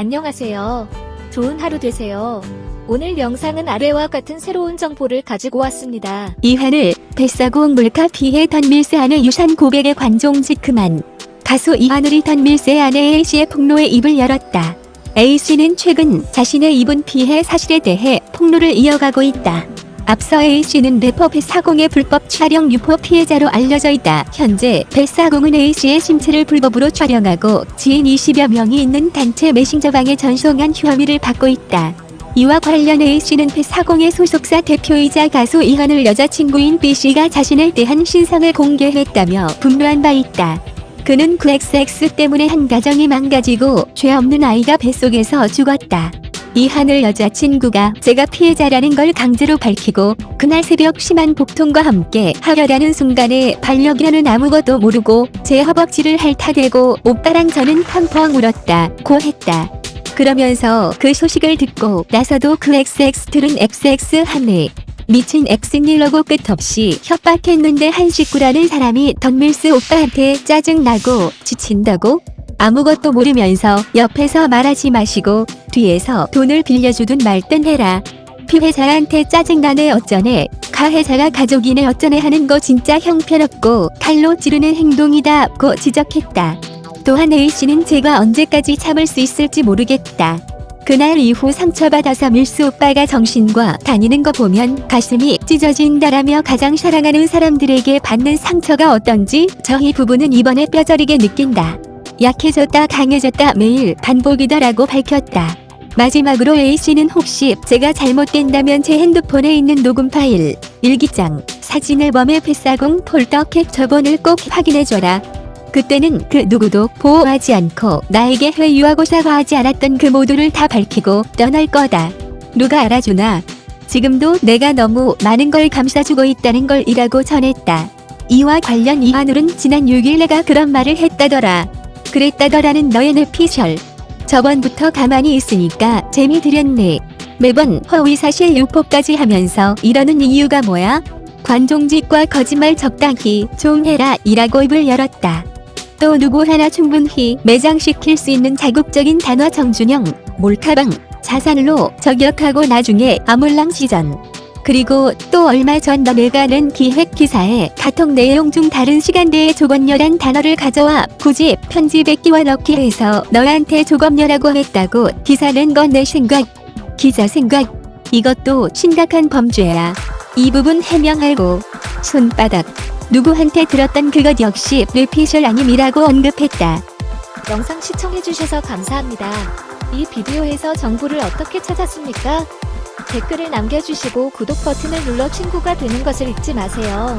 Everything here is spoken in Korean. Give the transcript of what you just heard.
안녕하세요. 좋은 하루 되세요. 오늘 영상은 아래와 같은 새로운 정보를 가지고 왔습니다. 이한을 뱃사공 물가 피해 던밀스 아내 유산 고백에 관종 지크만 가수 이하늘이 던밀스의 아내 A씨의 폭로에 입을 열었다. A씨는 최근 자신의 입은 피해 사실에 대해 폭로를 이어가고 있다. 앞서 A씨는 래퍼 뱃사공의 불법 촬영 유포 피해자로 알려져 있다. 현재 뱃사공은 A씨의 신체를 불법으로 촬영하고 지인 20여 명이 있는 단체 메신저방에 전송한 혐의를 받고 있다. 이와 관련 A씨는 뱃사공의 소속사 대표이자 가수 이한을 여자친구인 B씨가 자신에 대한 신상을 공개했다며 분노한 바 있다. 그는 그 XX 때문에 한 가정이 망가지고 죄 없는 아이가 뱃속에서 죽었다. 이 하늘 여자친구가 제가 피해자라는 걸 강제로 밝히고 그날 새벽 심한 복통과 함께 하려라는 순간에 반력이라는 아무것도 모르고 제 허벅지를 핥아대고 오빠랑 저는 펑펑 울었다 고 했다. 그러면서 그 소식을 듣고 나서도 그 XX들은 XX 하네. 미친 엑스닐러고 끝없이 협박했는데 한 식구라는 사람이 던밀스 오빠한테 짜증나고 지친다고? 아무것도 모르면서 옆에서 말하지 마시고 뒤에서 돈을 빌려주든 말든 해라. 피해자한테 짜증나네 어쩌네 가해자가 가족이네 어쩌네 하는 거 진짜 형편없고 칼로 찌르는 행동이다 고 지적했다. 또한 A씨는 제가 언제까지 참을 수 있을지 모르겠다. 그날 이후 상처받아서 밀스 오빠가 정신과 다니는 거 보면 가슴이 찢어진다라며 가장 사랑하는 사람들에게 받는 상처가 어떤지 저희 부부는 이번에 뼈저리게 느낀다. 약해졌다 강해졌다 매일 반복이다라고 밝혔다. 마지막으로 A씨는 혹시 제가 잘못된다면 제 핸드폰에 있는 녹음 파일, 일기장, 사진 앨범의 뱃사공 폴더 캡처본을 꼭 확인해줘라. 그때는 그 누구도 보호하지 않고 나에게 회유하고 사과하지 않았던 그 모두를 다 밝히고 떠날 거다. 누가 알아주나? 지금도 내가 너무 많은 걸 감싸주고 있다는 걸 이라고 전했다. 이와 관련 이한울은 지난 6일 내가 그런 말을 했다더라. 그랬다더라는 너의 뇌피셜. 저번부터 가만히 있으니까 재미 들였네. 매번 허위사실 유포까지 하면서 이러는 이유가 뭐야? 관종짓과 거짓말 적당히 좀 해라 이라고 입을 열었다. 또 누구 하나 충분히 매장시킬 수 있는 자극적인 단어 정준영, 몰카방, 자살로 저격하고 나중에 아몰랑 시전. 그리고 또 얼마 전 너네가 낸 기획 기사에 카톡 내용 중 다른 시간대에 조건녀란 단어를 가져와 굳이 끼워 넣기 해서 너한테 조건녀라고 했다고 기사 낸 건 내 생각. 기자 생각. 이것도 심각한 범죄야. 이 부분 해명하고 손바닥. 누구한테 들었던 그것 역시 뇌피셜 아님이라고 언급했다. 영상 시청해주셔서 감사합니다. 이 비디오에서 정보를 어떻게 찾았습니까? 댓글을 남겨주시고 구독 버튼을 눌러 친구가 되는 것을 잊지 마세요.